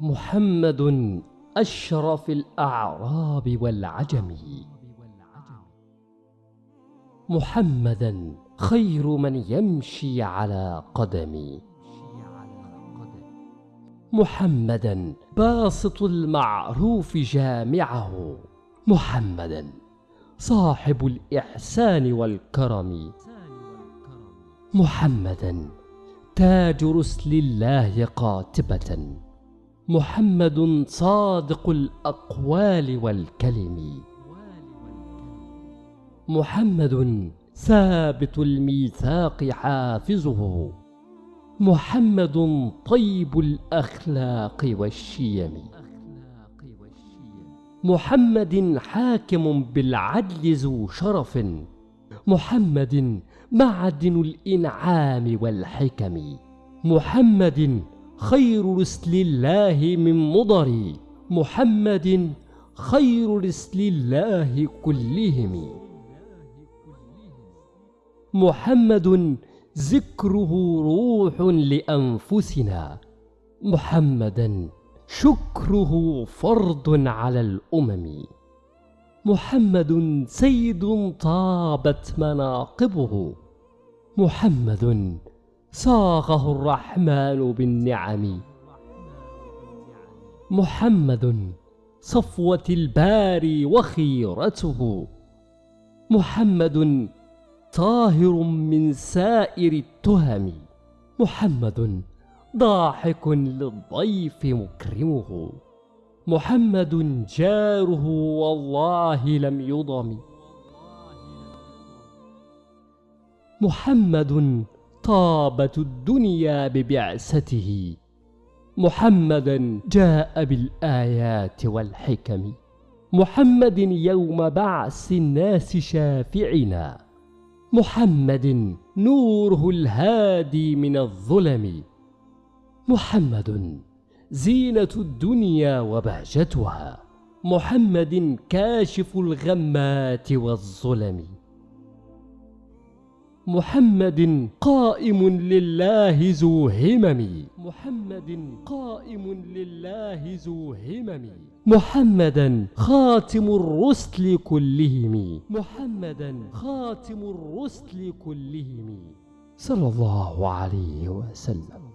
محمد أشرف الأعراب والعجم. محمدا خير من يمشي على قدمي محمدا باسط المعروف جامعه. محمدا صاحب الإحسان والكرم. محمدا تاج رسل الله قاتبة. محمد صادق الأقوال والكلم. محمد ثابت الميثاق حافظه. محمد طيب الأخلاق والشيم. محمد حاكم بالعدل ذو شرف. محمد معدن الإنعام والحكم. محمد خير رسل الله من مضر محمد خير رسل الله كلهم. محمد ذكره روح لأنفسنا. محمدا شكره فرض على الأمم. محمد سيد طابت مناقبه. محمد صاغه الرحمن بالنعم. محمد صفوة الباري وخيرته. محمد طاهر من سائر التهم. محمد ضاحك للضيف مكرمه. محمد جاره والله لم يضم. محمد طابت الدنيا ببعثته. محمدا جاء بالآيات والحكم. محمد يوم بعث الناس شافعنا محمد نوره الهادي من الظلم. محمد زينة الدنيا وبهجتها. محمد كاشف الغمات والظلم. محمد قائم لله ذو همم. محمد قائم لله ذو همم. محمدا خاتم الرسل كلهم. محمدا خاتم الرسل كلهم. صلى الله عليه وسلم.